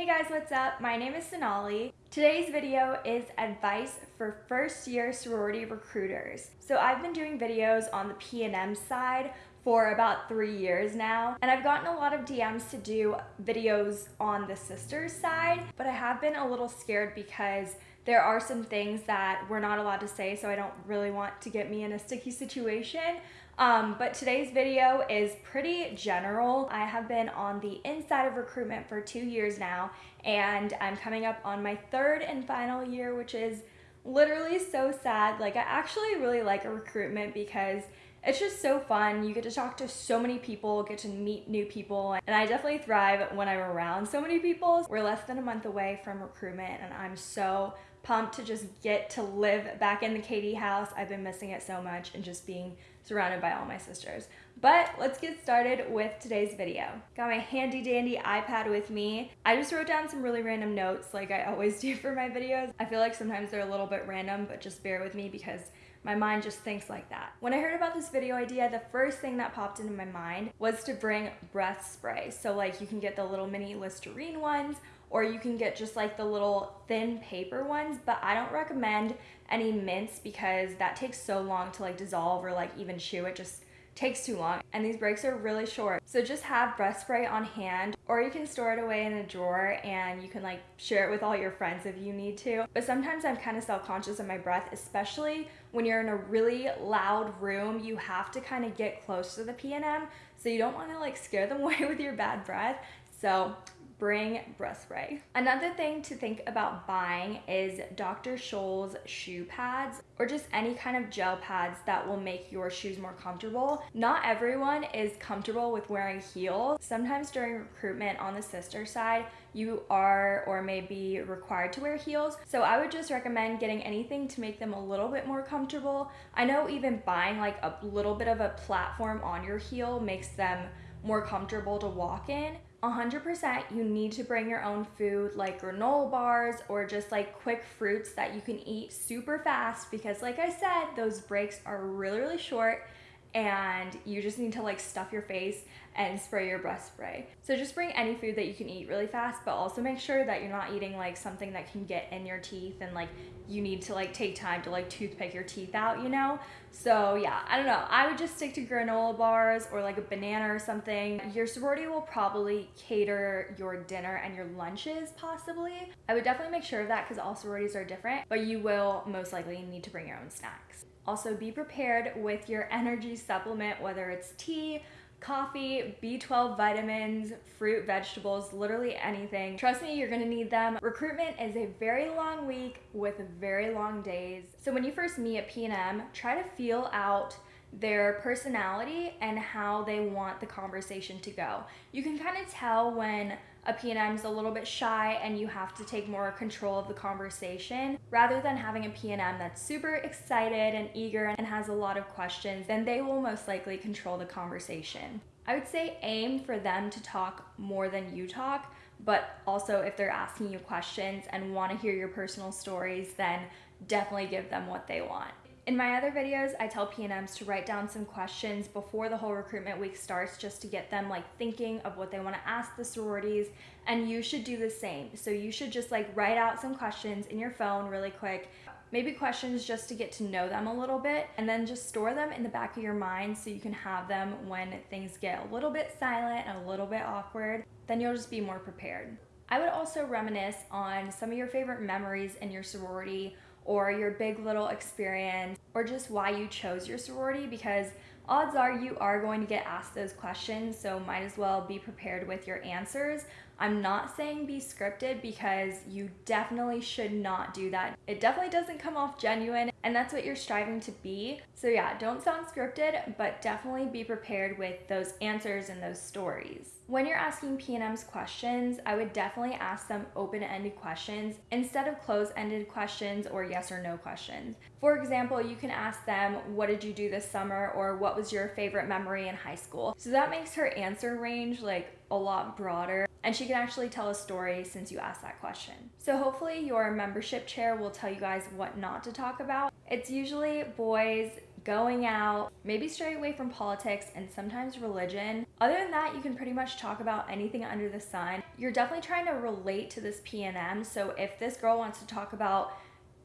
Hey guys, what's up? My name is Sonali. Today's video is advice for first year sorority recruiters. So I've been doing videos on the PNM side for about three years now. And I've gotten a lot of DMs to do videos on the sisters side, but I have been a little scared because there are some things that we're not allowed to say, so I don't really want to get me in a sticky situation. Um, but today's video is pretty general. I have been on the inside of recruitment for two years now, and I'm coming up on my third and final year, which is literally so sad. Like, I actually really like a recruitment because it's just so fun. You get to talk to so many people, get to meet new people, and I definitely thrive when I'm around so many people. We're less than a month away from recruitment, and I'm so pumped to just get to live back in the KD house. I've been missing it so much and just being surrounded by all my sisters. But let's get started with today's video. Got my handy dandy iPad with me. I just wrote down some really random notes like I always do for my videos. I feel like sometimes they're a little bit random, but just bear with me because my mind just thinks like that. When I heard about this video idea, the first thing that popped into my mind was to bring breath spray. So like you can get the little mini Listerine ones or you can get just like the little thin paper ones, but I don't recommend any mints because that takes so long to like dissolve or like even chew. It just takes too long and these breaks are really short. So just have breath spray on hand or you can store it away in a drawer and you can like share it with all your friends if you need to. But sometimes I'm kind of self-conscious of my breath, especially when you're in a really loud room, you have to kind of get close to the PNM so you don't want to like scare them away with your bad breath. So bring breath spray. Another thing to think about buying is Dr. Scholl's shoe pads or just any kind of gel pads that will make your shoes more comfortable. Not everyone is comfortable with wearing heels. Sometimes during recruitment on the sister side, you are or may be required to wear heels. So I would just recommend getting anything to make them a little bit more comfortable. I know even buying like a little bit of a platform on your heel makes them more comfortable to walk in. 100% you need to bring your own food like granola bars or just like quick fruits that you can eat super fast because like I said, those breaks are really, really short and you just need to like stuff your face and spray your breath spray. So just bring any food that you can eat really fast, but also make sure that you're not eating like something that can get in your teeth and like you need to like take time to like toothpick your teeth out, you know? So yeah, I don't know. I would just stick to granola bars or like a banana or something. Your sorority will probably cater your dinner and your lunches possibly. I would definitely make sure of that because all sororities are different, but you will most likely need to bring your own snacks. Also be prepared with your energy supplement, whether it's tea, coffee, B12 vitamins, fruit, vegetables, literally anything. Trust me, you're gonna need them. Recruitment is a very long week with very long days. So when you first meet at PNM, try to feel out their personality and how they want the conversation to go. You can kind of tell when a PNM is a little bit shy and you have to take more control of the conversation rather than having a PNM that's super excited and eager and has a lot of questions then they will most likely control the conversation. I would say aim for them to talk more than you talk but also if they're asking you questions and want to hear your personal stories then definitely give them what they want. In my other videos, I tell PNMs to write down some questions before the whole recruitment week starts just to get them like thinking of what they want to ask the sororities and you should do the same. So you should just like write out some questions in your phone really quick maybe questions just to get to know them a little bit and then just store them in the back of your mind so you can have them when things get a little bit silent and a little bit awkward then you'll just be more prepared i would also reminisce on some of your favorite memories in your sorority or your big little experience or just why you chose your sorority because odds are you are going to get asked those questions so might as well be prepared with your answers. I'm not saying be scripted because you definitely should not do that. It definitely doesn't come off genuine and that's what you're striving to be. So yeah, don't sound scripted, but definitely be prepared with those answers and those stories. When you're asking PNMs questions, I would definitely ask them open-ended questions instead of closed-ended questions or yes or no questions. For example, you can ask them, what did you do this summer? Or what was your favorite memory in high school? So that makes her answer range like a lot broader and she can actually tell a story since you asked that question. So hopefully your membership chair will tell you guys what not to talk about. It's usually boys going out, maybe stray away from politics and sometimes religion. Other than that, you can pretty much talk about anything under the sun. You're definitely trying to relate to this PNM. So if this girl wants to talk about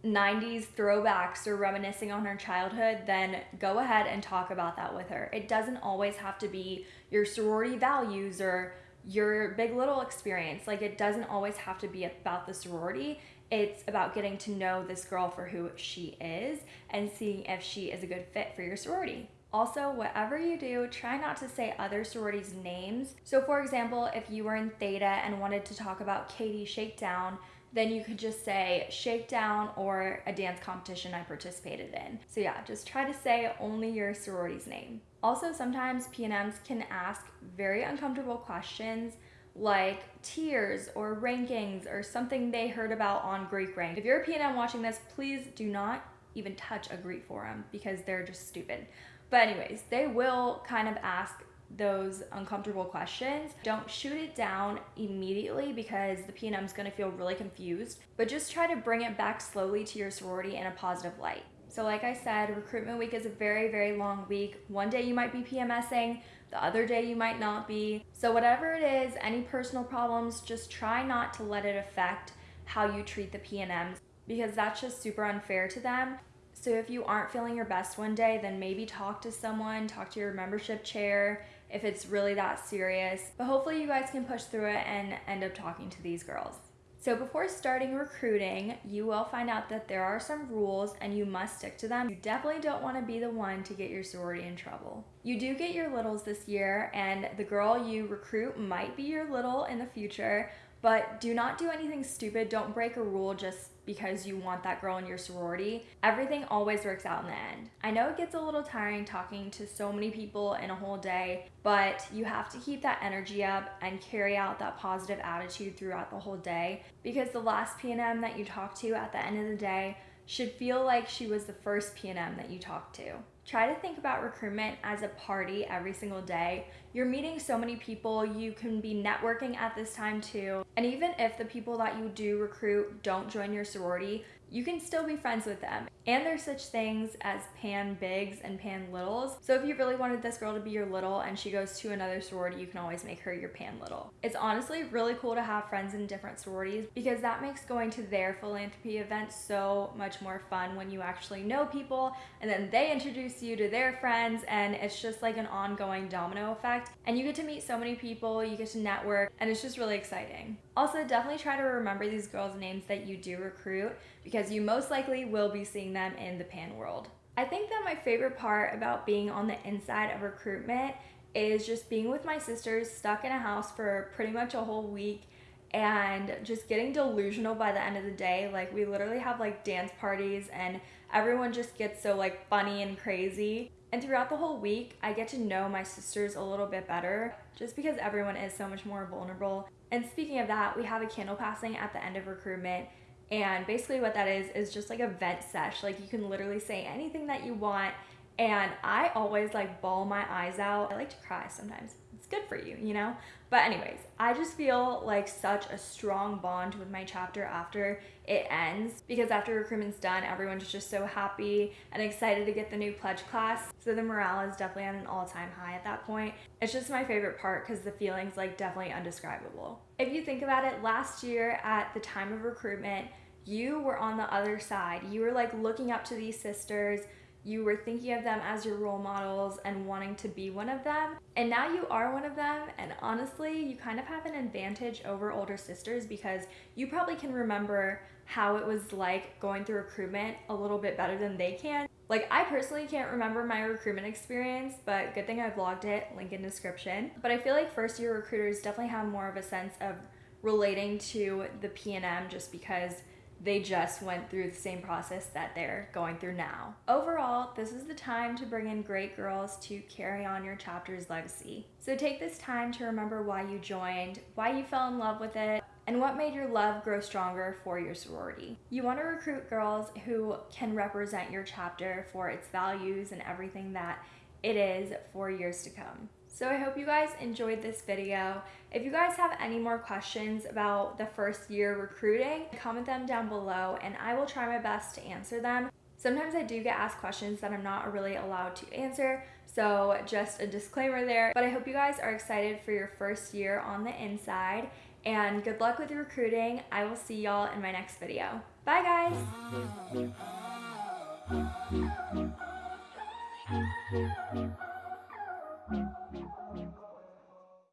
90s throwbacks or reminiscing on her childhood, then go ahead and talk about that with her. It doesn't always have to be your sorority values or your big little experience. Like, it doesn't always have to be about the sorority. It's about getting to know this girl for who she is and seeing if she is a good fit for your sorority. Also, whatever you do, try not to say other sororities' names. So, for example, if you were in Theta and wanted to talk about KD Shakedown, then you could just say Shakedown or a dance competition I participated in. So, yeah, just try to say only your sorority's name. Also, sometimes PNMs can ask very uncomfortable questions like tiers or rankings or something they heard about on Greek Rank. If you're a PNM watching this, please do not even touch a Greek forum because they're just stupid. But anyways, they will kind of ask those uncomfortable questions. Don't shoot it down immediately because the PNM is going to feel really confused, but just try to bring it back slowly to your sorority in a positive light. So like I said, recruitment week is a very, very long week. One day you might be PMSing, the other day you might not be. So whatever it is, any personal problems, just try not to let it affect how you treat the PNMs because that's just super unfair to them. So if you aren't feeling your best one day, then maybe talk to someone, talk to your membership chair if it's really that serious. But hopefully you guys can push through it and end up talking to these girls. So before starting recruiting, you will find out that there are some rules and you must stick to them. You definitely don't want to be the one to get your sorority in trouble. You do get your littles this year and the girl you recruit might be your little in the future, but do not do anything stupid. Don't break a rule just because you want that girl in your sorority. Everything always works out in the end. I know it gets a little tiring talking to so many people in a whole day, but you have to keep that energy up and carry out that positive attitude throughout the whole day because the last PNM that you talk to at the end of the day should feel like she was the first PNM that you talked to. Try to think about recruitment as a party every single day. You're meeting so many people, you can be networking at this time too. And even if the people that you do recruit don't join your sorority, you can still be friends with them. And there's such things as pan bigs and pan littles. So if you really wanted this girl to be your little and she goes to another sorority, you can always make her your pan little. It's honestly really cool to have friends in different sororities because that makes going to their philanthropy events so much more fun when you actually know people and then they introduce you to their friends and it's just like an ongoing domino effect. And you get to meet so many people, you get to network, and it's just really exciting. Also, definitely try to remember these girls' names that you do recruit because you most likely will be seeing them in the pan world. I think that my favorite part about being on the inside of recruitment is just being with my sisters stuck in a house for pretty much a whole week and just getting delusional by the end of the day. Like we literally have like dance parties and everyone just gets so like funny and crazy. And throughout the whole week, I get to know my sisters a little bit better just because everyone is so much more vulnerable. And speaking of that, we have a candle passing at the end of recruitment. And basically, what that is, is just like a vent sesh. Like, you can literally say anything that you want. And I always like bawl my eyes out. I like to cry sometimes. It's good for you, you know? But anyways, I just feel like such a strong bond with my chapter after it ends because after recruitment's done, everyone's just so happy and excited to get the new pledge class. So the morale is definitely at an all-time high at that point. It's just my favorite part because the feeling's like definitely undescribable. If you think about it, last year at the time of recruitment, you were on the other side. You were like looking up to these sisters you were thinking of them as your role models and wanting to be one of them. And now you are one of them. And honestly, you kind of have an advantage over older sisters because you probably can remember how it was like going through recruitment a little bit better than they can. Like, I personally can't remember my recruitment experience, but good thing I vlogged it, link in description. But I feel like first year recruiters definitely have more of a sense of relating to the PNM just because they just went through the same process that they're going through now. Overall, this is the time to bring in great girls to carry on your chapter's legacy. So take this time to remember why you joined, why you fell in love with it, and what made your love grow stronger for your sorority. You want to recruit girls who can represent your chapter for its values and everything that it is for years to come. So I hope you guys enjoyed this video. If you guys have any more questions about the first year recruiting, comment them down below and I will try my best to answer them. Sometimes I do get asked questions that I'm not really allowed to answer, so just a disclaimer there. But I hope you guys are excited for your first year on the inside and good luck with your recruiting. I will see y'all in my next video. Bye guys! Oh. Thank you.